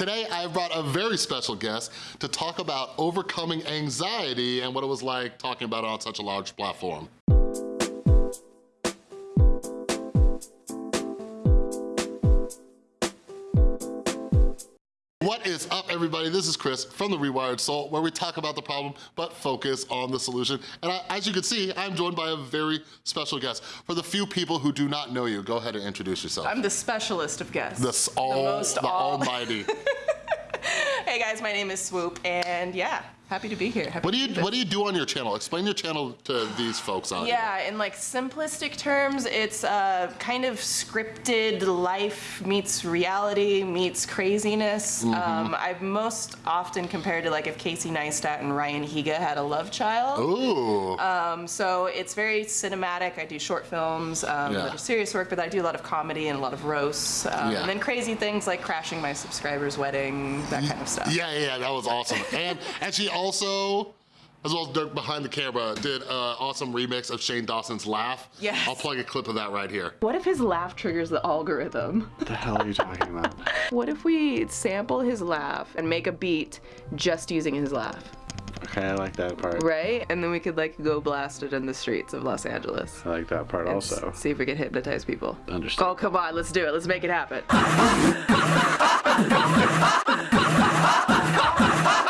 Today, I've brought a very special guest to talk about overcoming anxiety and what it was like talking about it on such a large platform. Is up everybody? This is Chris from The Rewired Soul where we talk about the problem but focus on the solution. And I, as you can see, I'm joined by a very special guest. For the few people who do not know you, go ahead and introduce yourself. I'm the specialist of guests. The, all, the, most the all... almighty. hey guys, my name is Swoop and yeah, Happy to be here. Happy what do you What do you do on your channel? Explain your channel to these folks out yeah, here. in like simplistic terms, it's a kind of scripted life meets reality meets craziness. Mm -hmm. um, I've most often compared to like if Casey Neistat and Ryan Higa had a love child. Ooh. Um, so it's very cinematic. I do short films, um, yeah. serious work, but I do a lot of comedy and a lot of roasts, um, yeah. and then crazy things like crashing my subscriber's wedding, that kind of stuff. Yeah, yeah, that was awesome. and and she also as well as Dirk behind the camera, did an awesome remix of Shane Dawson's Laugh. Yes. I'll plug a clip of that right here. What if his laugh triggers the algorithm? What the hell are you talking about? what if we sample his laugh and make a beat just using his laugh? Okay, I like that part. Right? And then we could like go blast it in the streets of Los Angeles. I like that part also. See if we can hypnotize people. Understand. Oh, come on, let's do it. Let's make it happen.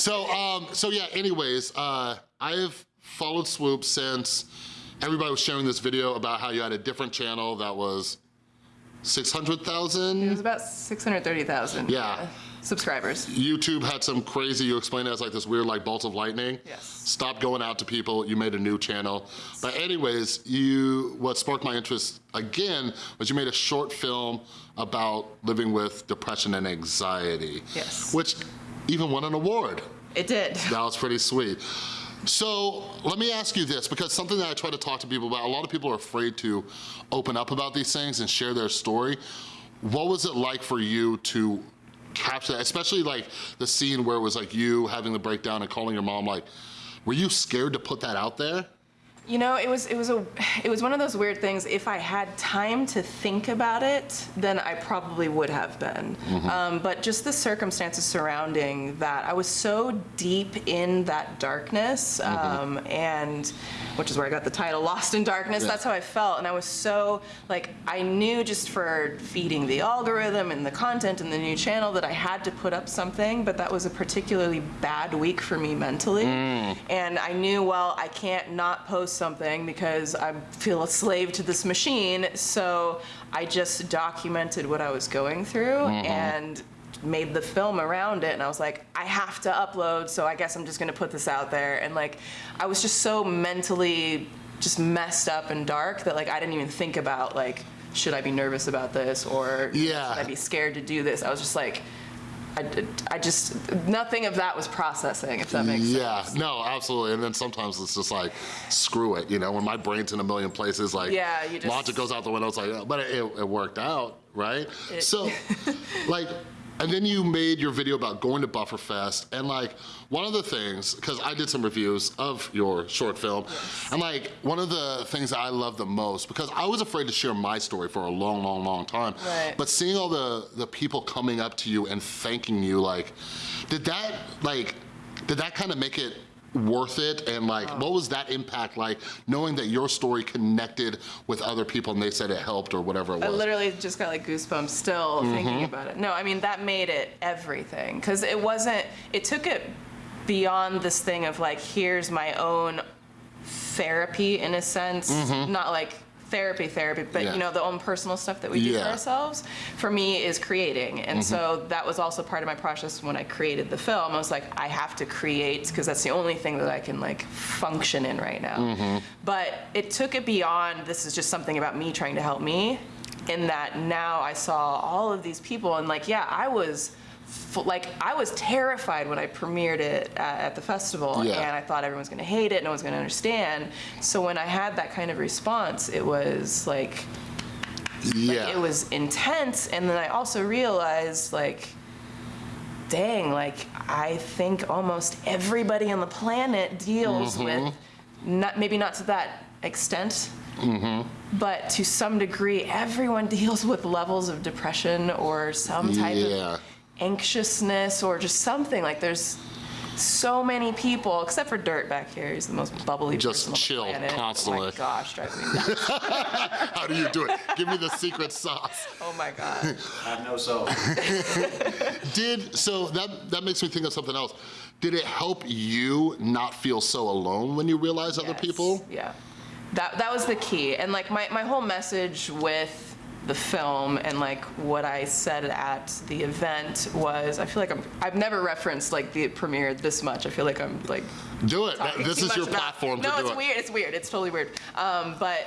so, um, so yeah, anyways, uh, I have followed Swoop since everybody was sharing this video about how you had a different channel that was 600,000? It was about 630,000. Yeah. Subscribers. YouTube had some crazy, you explained it as like this weird like bolt of lightning. Yes. Stop going out to people, you made a new channel. Yes. But anyways, you, what sparked my interest again was you made a short film about living with depression and anxiety. Yes. Which even won an award. It did. That was pretty sweet. So let me ask you this, because something that I try to talk to people about, a lot of people are afraid to open up about these things and share their story. What was it like for you to capture that, especially like the scene where it was like you having the breakdown and calling your mom, like, were you scared to put that out there? You know, it was it was a it was one of those weird things. If I had time to think about it, then I probably would have been. Mm -hmm. um, but just the circumstances surrounding that, I was so deep in that darkness, mm -hmm. um, and which is where I got the title, Lost in Darkness. That's how I felt, and I was so like I knew just for feeding the algorithm and the content and the new channel that I had to put up something. But that was a particularly bad week for me mentally, mm. and I knew well I can't not post something because I feel a slave to this machine. So I just documented what I was going through mm -hmm. and made the film around it and I was like I have to upload so I guess I'm just gonna put this out there and like I was just so mentally just messed up and dark that like I didn't even think about like should I be nervous about this or yeah. should I be scared to do this I was just like I, I just, nothing of that was processing, if that makes yeah, sense. Yeah, no, absolutely. And then sometimes it's just like, screw it, you know, when my brain's in a million places, like, yeah, you just, logic goes out the window, it's like, oh, but it, it worked out, right? It, so, like, and then you made your video about going to Bufferfest and like one of the things, because I did some reviews of your short film, yes. and like one of the things that I love the most, because I was afraid to share my story for a long, long, long time, right. but seeing all the, the people coming up to you and thanking you, like, did that, like, did that kind of make it worth it and like oh. what was that impact like knowing that your story connected with other people and they said it helped or whatever it was I literally just got like goosebumps still mm -hmm. thinking about it no I mean that made it everything because it wasn't it took it beyond this thing of like here's my own therapy in a sense mm -hmm. not like therapy therapy but yeah. you know the own personal stuff that we do yeah. for ourselves for me is creating and mm -hmm. so that was also part of my process when i created the film i was like i have to create because that's the only thing that i can like function in right now mm -hmm. but it took it beyond this is just something about me trying to help me in that now i saw all of these people and like yeah i was like I was terrified when I premiered it at, the festival yeah. and I thought everyone's gonna hate it, no one's gonna understand. So when I had that kind of response, it was like, Yeah. Like, it was intense, and then I also realized, like, dang, like, I think almost everybody on the planet deals Mm-hmm. with, not maybe not to that extent, Mm-hmm. but to some degree, everyone deals with levels of depression or some type Yeah. of anxiousness or just something. Like, there's so many people, except for Dirt back here. He's the most bubbly person. Just person chill on the planet. Oh my gosh, drives me nuts. How do you do it? Give me the secret sauce. oh my god. I know so. Did so that that makes me think of something else. Did it help you not feel so alone when you realized other people? Yeah. That that was the key. And like my, my whole message with the film and like what I said at the event was I feel like I'm I've never referenced like the premiere this much. I feel like I'm like Do it. This is your platform No, do it's it. weird. It's weird. It's totally weird. Um, but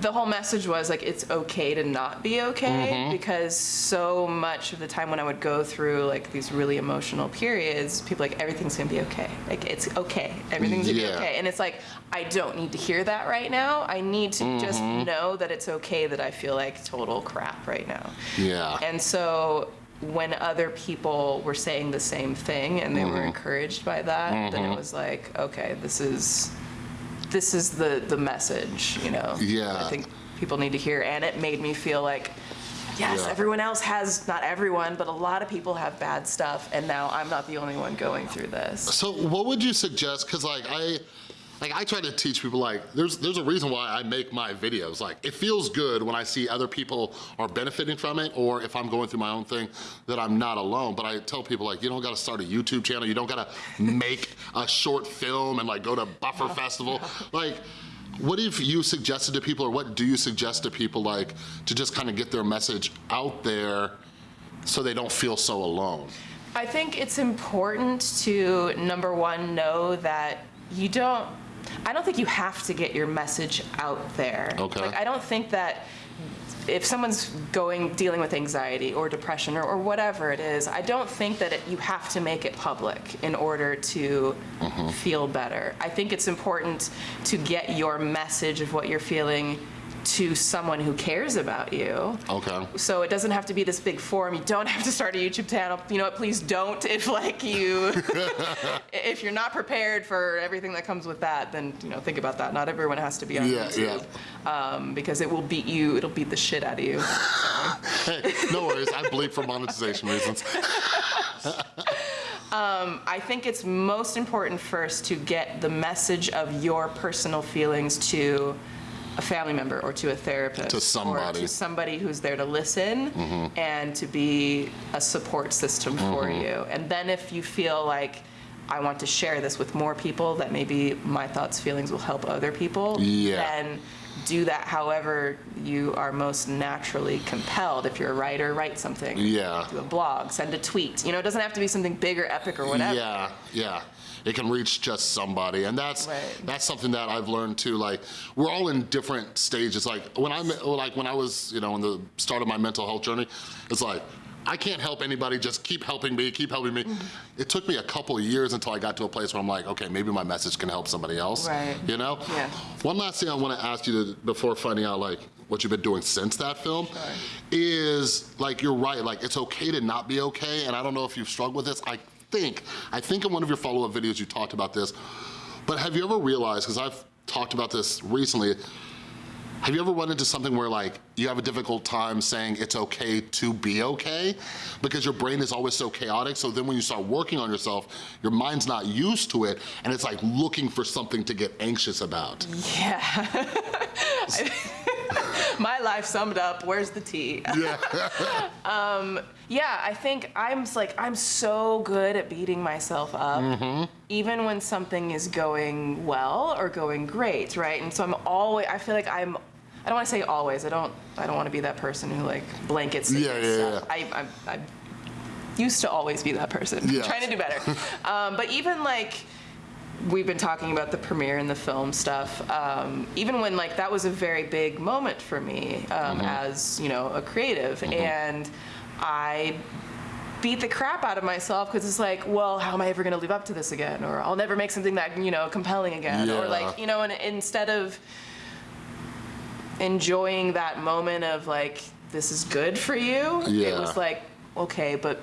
the whole message was like it's okay to not be okay Mm-hmm. because so much of the time when I would go through like these really emotional periods, people like everything's gonna be okay. Like it's okay. Everything's gonna be okay. And it's like I don't need to hear that right now. I need to just Mm-hmm. know that it's okay that I feel like total crap right now. Yeah. And so when other people were saying the same thing and they Mm-hmm. were encouraged by that, then it was like, okay, this is this is the the message, you know. Yeah. I think people need to hear and it made me feel like yes, Yeah. everyone else has not everyone, but a lot of people have bad stuff and now I'm not the only one going through this. So what would you suggest? Because like I, like I try to teach people like there's there's a reason why I make my videos. Like it feels good when I see other people are benefiting from it, or if I'm going through my own thing, that I'm not alone. But I tell people like you don't got to start a YouTube channel. You don't got to make a short film and like go to Buffer Festival. Like. What have you suggested to people, or what do you suggest to people, like, to just kind of get their message out there so they don't feel so alone? I think it's important to number one know that you don't. I don't think you have to get your message out there. Okay. Like I don't think that if someone's going dealing with anxiety or depression or, or whatever it is, I don't think that it, you have to make it public in order to mm-hmm. feel better. I think it's important to get your message of what you're feeling to someone who cares about you. Okay. So it doesn't have to be this big forum. You don't have to start a YouTube channel. You know what? Please don't. If like you, if you're not prepared for everything that comes with that, then you know think about that. Not everyone has to be on Yeah, YouTube, um, because it will beat you. It'll beat the shit out of you. Hey, no worries. I bleep for monetization reasons. I think it's most important first to get the message of your personal feelings to a family member or to a therapist To somebody. Or to somebody who's there to listen mm-hmm. and to be a support system for mm-hmm. you. And then if you feel like I want to share this with more people that maybe my thoughts feelings will help other people, Yeah. then do that however you are most naturally compelled. If you're a writer, write something. Yeah. Do a blog, send a tweet. You know, it doesn't have to be something big or epic or whatever. Yeah, yeah. It can reach just somebody, and that's Right. that's something that I've learned too. Like we're all in different stages. Like when I like when I was you know in the start of my mental health journey, it's like. I can't help anybody, just keep helping me, keep helping me. Mm-hmm. It took me a couple of years until I got to a place where I'm like, okay, maybe my message can help somebody else. Right. You know? Yeah. One last thing I want to ask you to, before finding out like what you've been doing since that film is like you're right, like it's okay to not be okay, and I don't know if you've struggled with this. I think, I think in one of your follow-up videos you talked about this, but have you ever realized, because I've talked about this recently, have you ever run into something where like you have a difficult time saying it's okay to be okay? Because your brain is always so chaotic, so then when you start working on yourself, your mind's not used to it, and it's like looking for something to get anxious about. Yeah. My life summed up. Where's the tea? Yeah. Yeah, I think I'm like I'm so good at beating myself up, Mm-hmm. even when something is going well or going great, right? And so I'm always. I feel like I'm. I don't want to say always. I don't. I don't want to be that person who like blankets. Yeah, yeah, stuff. I, I, I used to always be that person. Yeah. trying to do better. um, but even like we've been talking about the premiere and the film stuff. Um, even when like that was a very big moment for me um, as you know a creative, and I beat the crap out of myself because it's like, well, how am I ever going to live up to this again? Or I'll never make something that you know compelling again. Or like you know, and instead of enjoying that moment of like, this is good for you. It was like, okay, but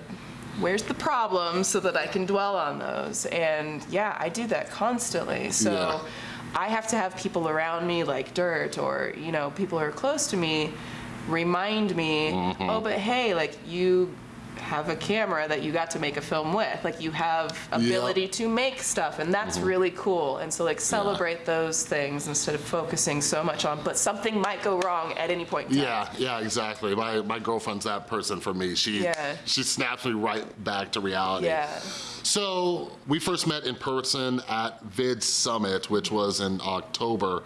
where's the problem so that I can dwell on those? And yeah, I do that constantly. So Yeah. I have to have people around me like Dirt or, you know, people who are close to me remind me, Mm-hmm. oh, but hey, like you have a camera that you got to make a film with. Like you have ability to make stuff and that's Mm-hmm. really cool. And so like celebrate those things instead of focusing so much on, but something might go wrong at any point in time. Yeah, yeah, exactly. My my girlfriend's that person for me. She Yeah. she snaps me right back to reality. Yeah. So we first met in person at Vid Summit, which was in October,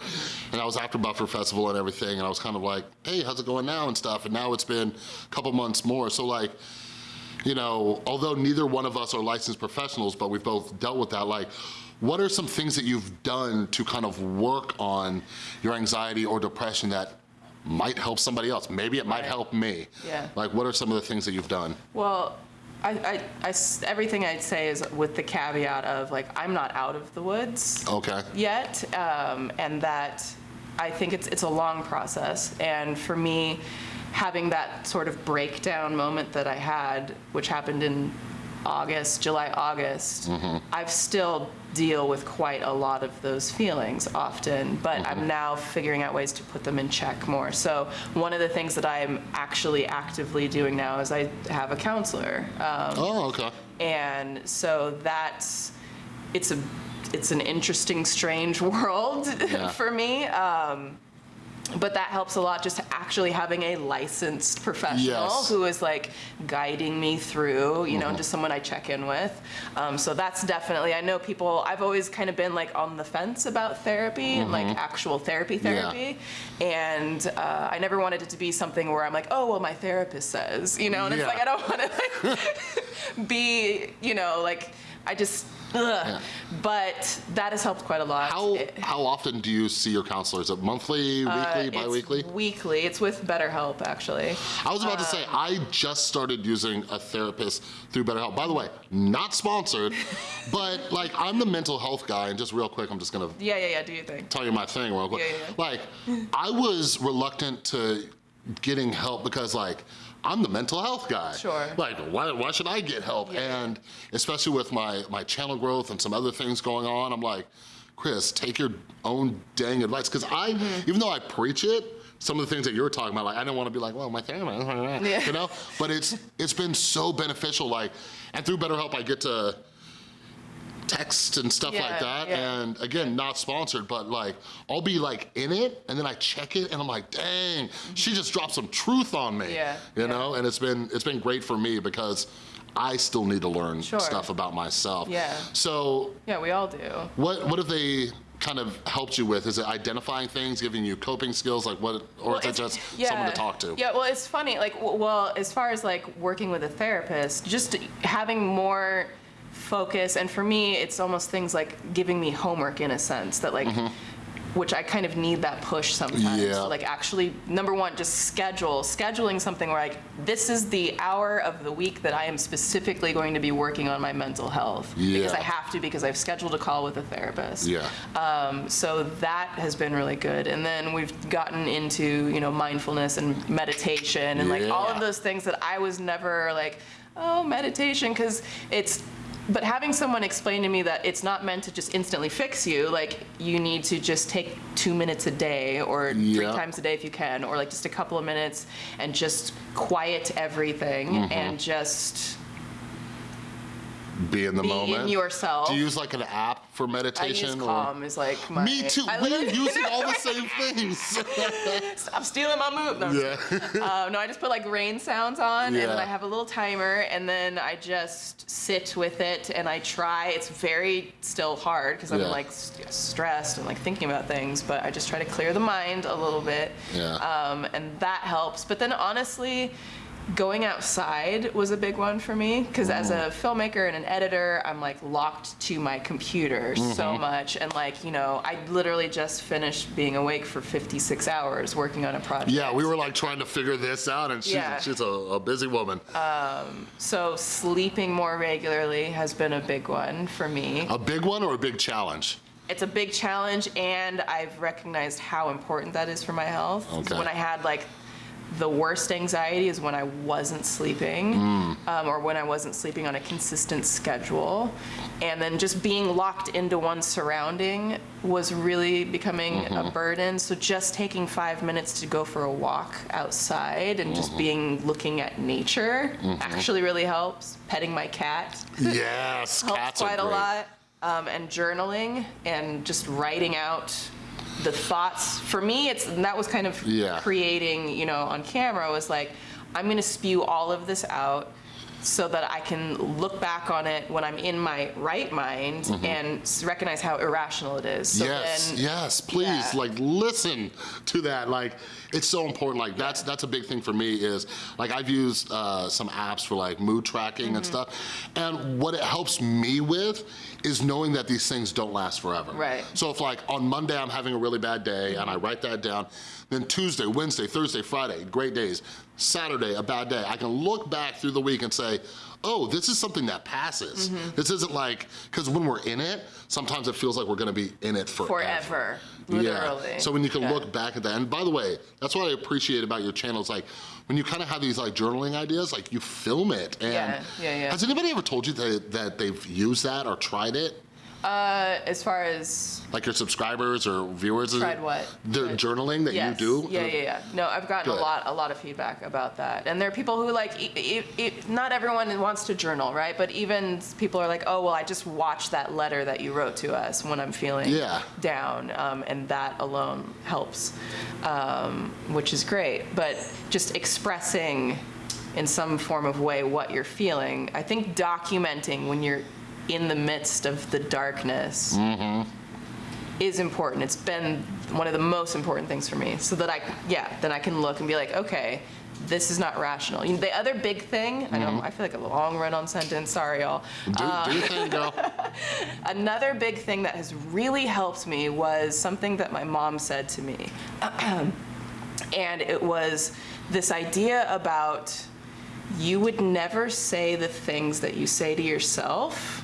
and I was after Buffer Festival and everything, and I was kind of like, hey, how's it going now and stuff, and now it's been a couple months more, so like, you know, although neither one of us are licensed professionals, but we've both dealt with that, like, what are some things that you've done to kind of work on your anxiety or depression that might help somebody else? Maybe it might Right. help me. Yeah. Like, what are some of the things that you've done? Well, I, I- I everything I'd say is with the caveat of like, I'm not out of the woods Okay. yet, um, and that I think it's it's a long process. And for me, having that sort of breakdown moment that I had, which happened in August, July, August, I've still deal with quite a lot of those feelings often, but I'm now figuring out ways to put them in check more. So one of the things that I'm actually actively doing now is I have a counselor. Um, Oh, okay. and so that's it's a it's an interesting strange world Yeah. for me um, but that helps a lot just actually having a licensed professional Yes. who is like guiding me through you know just someone i check in with. Um, so that's definitely i know people i've always kind of been like on the fence about therapy and like actual therapy therapy. And uh, i never wanted it to be something where i'm like oh well my therapist says you know? And Yeah. it's like i don't want to like be you know like i just ugh. but that has helped quite a lot How It- how often do you see your counselor? Is it monthly, weekly, Uh, bi-weekly? Weekly. It's with BetterHelp, actually. I was about to say I just started using a therapist through BetterHelp. By the way, not sponsored, but like I'm the mental health guy, and just real quick, I'm just gonna Yeah, yeah, yeah. Do you think? tell you my thing real quick. Yeah, yeah. Like I was reluctant to getting help because like I'm the mental health guy. Sure. Like why, why should I get help? Yeah. And especially with my, my channel growth and some other things going on, I'm like, Chris, take your own dang advice. Cause I, Mm-hmm. even though I preach it, some of the things that you're talking about, like I don't want to be like, well, my therapist, Yeah. you know? But it's it's been so beneficial, like, and through BetterHelp, I get to text and stuff like that. yeah. And again, not sponsored, but like, I'll be like in it and then I check it and I'm like, dang, she just dropped some truth on me. Yeah, You yeah. know, and it's been, it's been great for me because I still need to learn Sure. stuff about myself. Yeah. So Yeah, we all do. what, what have they kind of helped you with? Is it identifying things, giving you coping skills? Like what, or Well, is it just someone to talk to? Yeah, well, it's funny. Like, well, as far as like working with a therapist, just having more focus, and for me, it's almost things like giving me homework in a sense that like. Which I kind of need that push sometimes. Yeah. To like actually, number one, just schedule. Scheduling something where like this is the hour of the week that I am specifically going to be working on my mental health because I have to because I've scheduled a call with a therapist. Yeah. Um, so that has been really good. And then we've gotten into, you know, mindfulness and meditation and like all of those things that I was never like, oh, meditation, because it's, but having someone explain to me that it's not meant to just instantly fix you, like you need to just take two minutes a day or three times a day if you can, or like just a couple of minutes and just quiet everything Mm-hmm. and just Be in the be moment. in yourself. Do you use like an app for I meditation? use or- Calm is like my. Me too. I We're using all the same things. Stop stealing my move. No, yeah. Uh, no, I just put like rain sounds on, and then I have a little timer, and then I just sit with it, and I try. It's very still hard because I'm Yeah. like st- stressed and like thinking about things, but I just try to clear the mind a little bit, Yeah. um, and that helps. But then honestly. Going outside was a big one for me because as a filmmaker and an editor, I'm like locked to my computer Mm-hmm. so much. And like, you know, I literally just finished being awake for 56 hours working on a project. Yeah, we were like trying to figure this out, and she's, Yeah. she's a, a busy woman. So sleeping more regularly has been a big one for me. a big one or a big challenge? it's a big challenge, and I've recognized how important that is for my health. Okay. When I had like the worst anxiety is when I wasn't sleeping, Mm. um, or when I wasn't sleeping on a consistent schedule, and then just being locked into one surrounding was really becoming Mm-hmm. a burden. So just taking five minutes to go for a walk outside and Mm-hmm. just being looking at nature actually really helps. Petting my cat Yes, helps cats are quite a lot. Um, and journaling and just writing out the thoughts. For me, it's that was kind of Yeah. creating, you know, on camera was like, I'm gonna spew all of this out so that I can look back on it when I'm in my right mind and recognize how irrational it is. So Mm-hmm. yes, then, yes, please, yeah. like listen to that. Like, it's so important. Like, that's that's a big thing for me. Is like I've used uh, some apps for like mood tracking Mm-hmm. and stuff, and what it helps me with is knowing that these things don't last forever. Right. So if like on Monday I'm having a really bad day and I write that down, then Tuesday, Wednesday, Thursday, Friday, great days. Saturday, a bad day. I can look back through the week and say, oh, this is something that passes. Mm-hmm. This isn't like, because when we're in it, sometimes it feels like we're gonna be in it forever. forever, literally. Yeah. So when you can Yeah. look back at that, and by the way, that's what I appreciate about your channel. Is like when you kind of have these like journaling ideas, like you film it. And Yeah, yeah, yeah. Has anybody ever told you that, that they've used that or tried it? Uh, as far as Like your subscribers or viewers? Tried what? The What? journaling that yes. you do? Yeah, yeah, yeah. No, I've gotten Good. a lot, a lot of feedback about that. And there are people who like, e- e- e- not everyone wants to journal, right? But even people are like, oh, well, I just watched that letter that you wrote to us when I'm feeling Yeah. down, um, and that alone helps, um, which is great. But just expressing in some form of way what you're feeling, I think documenting when you're in the midst of the darkness mm-hmm. is important. It's been one of the most important things for me. So that I, yeah, then I can look and be like, okay, this is not rational. You know, the other big thing, I know mm-hmm. I feel like a long run-on sentence. Sorry, y'all. Do, uh, do your thing, girl. Another big thing that has really helped me was something that my mom said to me. and it was this idea about you would never say the things that you say to yourself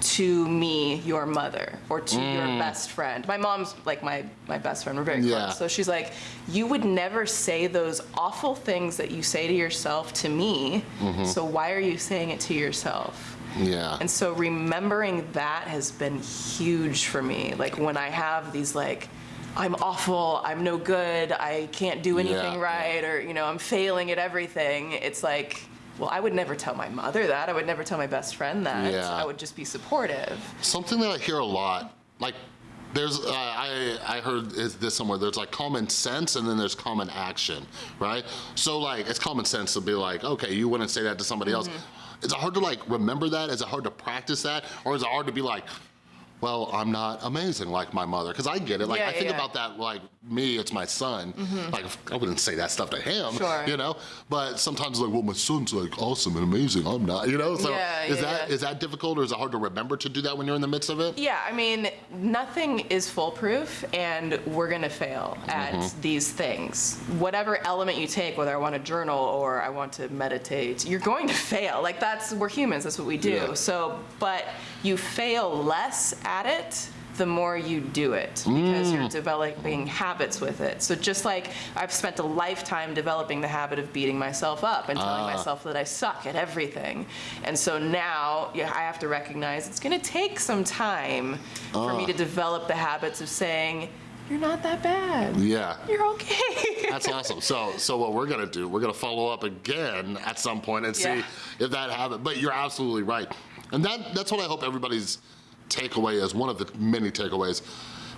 to me, your mother, or to your mm. best friend. My mom's like my, my best friend. We're very close. Yeah. So she's like, you would never say those awful things that you say to yourself to me. Mm-hmm. So why are you saying it to yourself? Yeah. And so remembering that has been huge for me. Like when I have these like, I'm awful, I'm no good, I can't do anything Yeah, right, or you know, I'm failing at everything. It's like, well, I would never tell my mother that. I would never tell my best friend that. Yeah. I would just be supportive. Something that I hear a lot, like there's, uh, I, I heard this somewhere, there's like common sense and then there's common action, right? So like, it's common sense to be like, okay, you wouldn't say that to somebody else. Is it hard to like remember that? Is it hard to practice that? Or is it hard to be like, well, I'm not amazing like my mother. Cause I get it. Like Yeah, I think yeah. about that like me, it's my son. Like I wouldn't say that stuff to him, Sure. you know? But sometimes like, well, my son's like awesome and amazing. I'm not, you know? So Yeah, is that is that difficult or is it hard to remember to do that when you're in the midst of it? Yeah, I mean, nothing is foolproof, and we're gonna fail at Mm-hmm. these things. Whatever element you take, whether I want to journal or I want to meditate, you're going to fail. Like that's we're humans. That's what we do. So, but you fail less at it the more you do it because Mm. you're developing habits with it. So just like I've spent a lifetime developing the habit of beating myself up and telling Ah. myself that I suck at everything. And so now yeah, I have to recognize it's going to take some time for me Ah. to develop the habits of saying, you're not that bad. Yeah. You're okay. That's awesome. So, so what we're gonna do, we're gonna follow up again at some point and see if that habit. But you're absolutely right, and that that's what I hope everybody's takeaway is. One of the many takeaways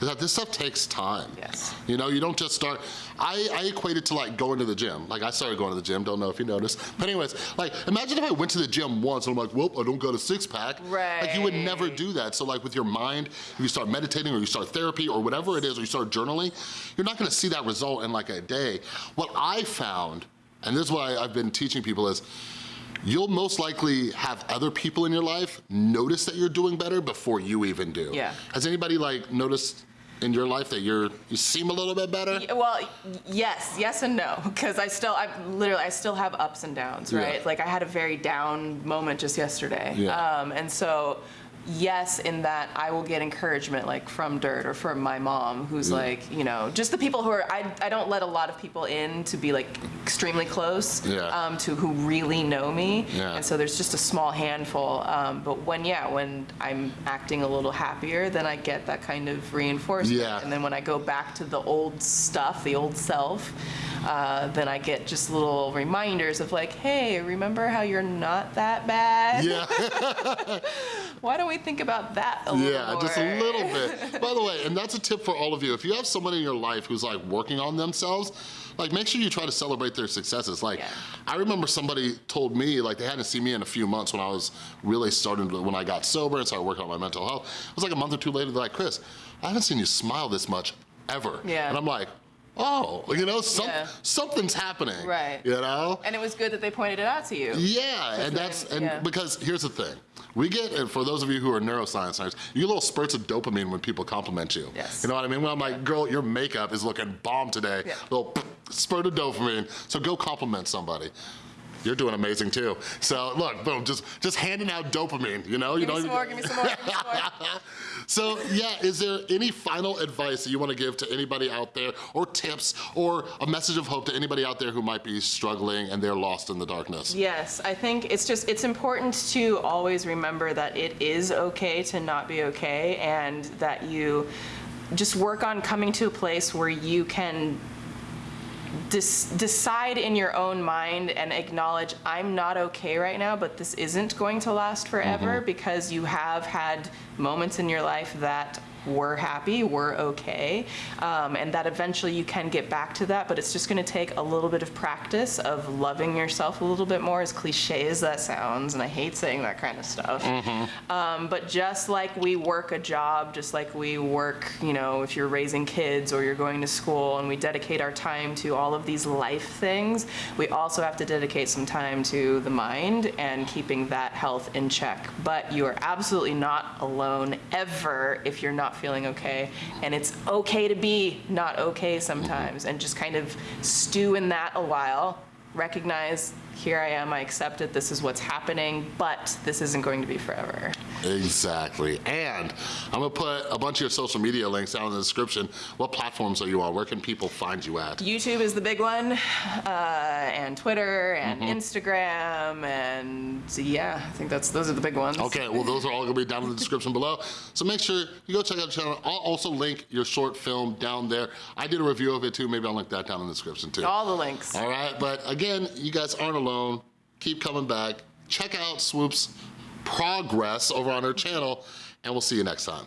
is that this stuff takes time. Yes. You know, you don't just start. I, I equate it to like going to the gym. Like I started going to the gym. Don't know if you noticed, but anyways, like imagine if I went to the gym once and I'm like, well, I don't got a six pack. Right. Like you would never do that. So like with your mind, if you start meditating or you start therapy or whatever it is, or you start journaling, you're not gonna see that result in like a day. What I found, and this is what I, I've been teaching people is, you'll most likely have other people in your life notice that you're doing better before you even do. Yeah. Has anybody like noticed in your life that you're, you seem a little bit better? Well, yes, yes and no, because I still, I literally, I still have ups and downs, Yeah. right? Like I had a very down moment just yesterday, Yeah. um, and so yes, in that I will get encouragement like from Dirt or from my mom, who's like, you know, just the people who are, I, I don't let a lot of people in to be like extremely close Yeah. um, to who really know me. Yeah. And so there's just a small handful. Um, but when, yeah, when I'm acting a little happier, then I get that kind of reinforcement. Yeah. And then when I go back to the old stuff, the old self, uh, then I get just little reminders of like, hey, remember how you're not that bad? Yeah, Why don't we think about that a little yeah, just a little bit. By the way, and that's a tip for all of you. If you have someone in your life who's like working on themselves, like make sure you try to celebrate their successes. Like, Yeah. I remember somebody told me, like they hadn't seen me in a few months when I was really starting to, when I got sober and started working on my mental health. It was like a month or two later, they're like, Chris, I haven't seen you smile this much ever. Yeah. And I'm like, oh, you know, some, Yeah. something's happening. Right. You know? And it was good that they pointed it out to you. Yeah, and that's and yeah. because here's the thing. We get, and for those of you who are neuroscience nerds, you get little spurts of dopamine when people compliment you. Yes. You know what I mean? When I'm like, girl, your makeup is looking bomb today. Yeah. Little spurt of dopamine. So go compliment somebody. You're doing amazing too. So look, boom, just just handing out dopamine, you know? you Give me don't some more, give me some more, give me some more. so yeah, is there any final advice that you wanna give to anybody out there, or tips, or a message of hope to anybody out there who might be struggling and they're lost in the darkness? Yes, I think it's just, it's important to always remember that it is okay to not be okay and that you just work on coming to a place where you can decide in your own mind and acknowledge I'm not okay right now, but this isn't going to last forever mm-hmm. because you have had moments in your life that were happy, we're okay, um, and that eventually you can get back to that, but it's just gonna take a little bit of practice of loving yourself a little bit more, as cliche as that sounds, and I hate saying that kind of stuff. Um, but just like we work a job, just like we work, you know, if you're raising kids or you're going to school and we dedicate our time to all of these life things, we also have to dedicate some time to the mind and keeping that health in check. But you are absolutely not alone ever if you're not feeling okay. And it's okay to be not okay sometimes and just kind of stew in that a while recognize here I am, I accept it, this is what's happening, but this isn't going to be forever. Exactly. And I'm gonna put a bunch of your social media links down in the description. What platforms are you on? Where can people find you at? YouTube is the big one, uh, and Twitter and Instagram, and yeah, I think that's those are the big ones. Okay, well those are all gonna be down in the description below. So make sure you go check out the channel. I'll also link your short film down there. I did a review of it too, maybe I'll link that down in the description too. All the links. All right, but again, you guys aren't alone. Keep coming back. Check out Swoop's progress over on her channel, and we'll see you next time.